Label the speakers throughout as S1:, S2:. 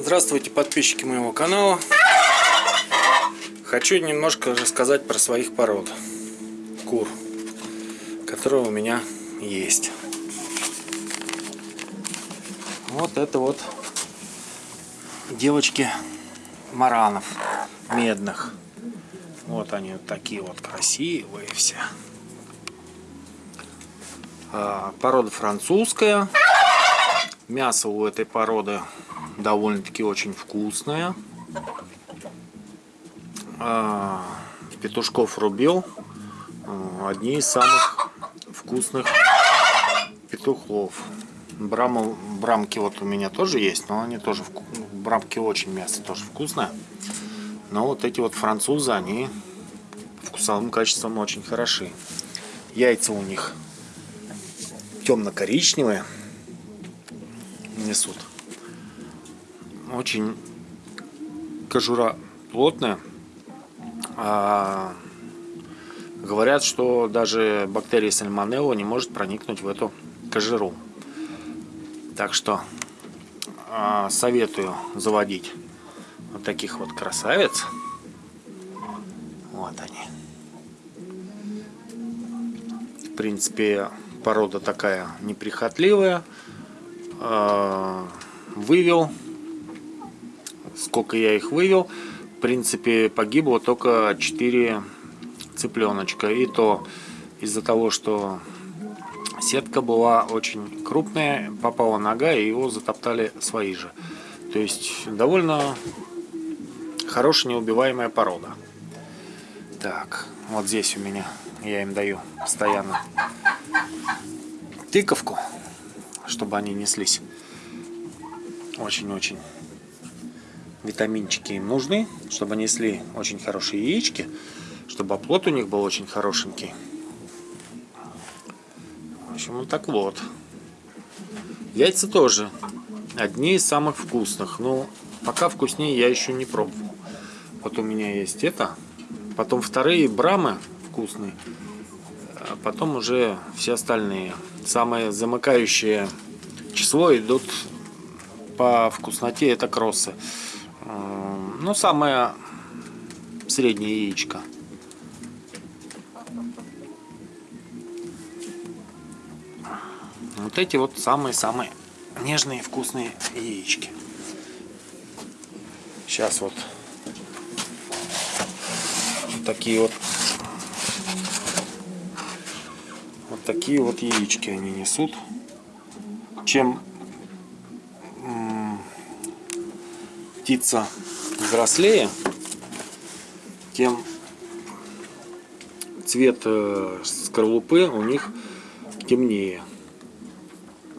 S1: Здравствуйте, подписчики моего канала. Хочу немножко рассказать про своих пород кур, которые у меня есть. Вот это вот девочки маранов медных. Вот они вот такие вот красивые все. А, порода французская. Мясо у этой породы довольно-таки очень вкусное. А, петушков рубил. А, одни из самых вкусных петухов. Брама, брамки вот у меня тоже есть, но они тоже вку... брамки очень мясо тоже вкусное. Но вот эти вот французы, они вкусовым качеством очень хороши. Яйца у них темно-коричневые несут. Очень кожура плотная. А, говорят, что даже бактерия сальмонелла не может проникнуть в эту кожуру. Так что а, советую заводить вот таких вот красавиц. Вот они. В принципе, порода такая неприхотливая. А, вывел. Сколько я их вывел. В принципе, погибло только 4 цыпленочка. И то из-за того, что сетка была очень крупная, попала нога, и его затоптали свои же. То есть, довольно хорошая неубиваемая порода. Так, вот здесь у меня, я им даю постоянно тыковку чтобы они неслись. Очень-очень витаминчики им нужны, чтобы несли очень хорошие яички, чтобы оплот у них был очень хорошенький. В общем, вот так вот. Яйца тоже одни из самых вкусных. Но пока вкуснее я еще не пробовал. Вот у меня есть это. Потом вторые брамы вкусные. А потом уже все остальные. Самое замыкающее число идут по вкусноте это кроссы. Ну, самое среднее яичко. Вот эти вот самые-самые нежные вкусные яички. Сейчас вот, вот такие вот вот такие вот яички они несут чем птица взрослее, тем цвет э, скорлупы у них темнее.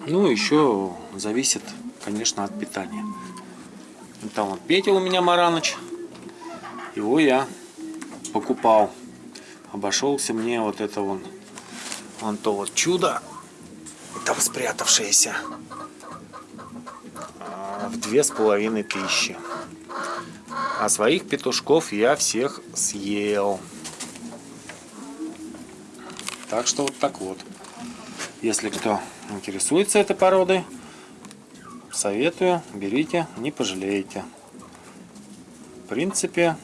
S1: Ну, еще зависит, конечно, от питания. Там вот Петя у меня Мараныч. Его я покупал. Обошелся мне вот это вон, вон то вот чудо там спрятавшиеся а, в две с половиной тысячи. А своих петушков я всех съел. Так что вот так вот. Если кто интересуется этой породой, советую, берите, не пожалеете. В принципе,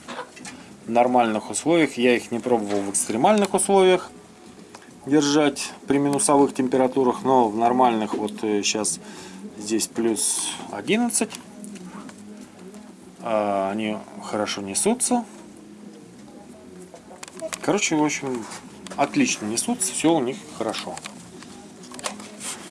S1: в нормальных условиях, я их не пробовал в экстремальных условиях, держать при минусовых температурах, но в нормальных вот сейчас э, здесь плюс 11. А, они хорошо несутся. Короче, в общем, отлично несутся, все у них хорошо.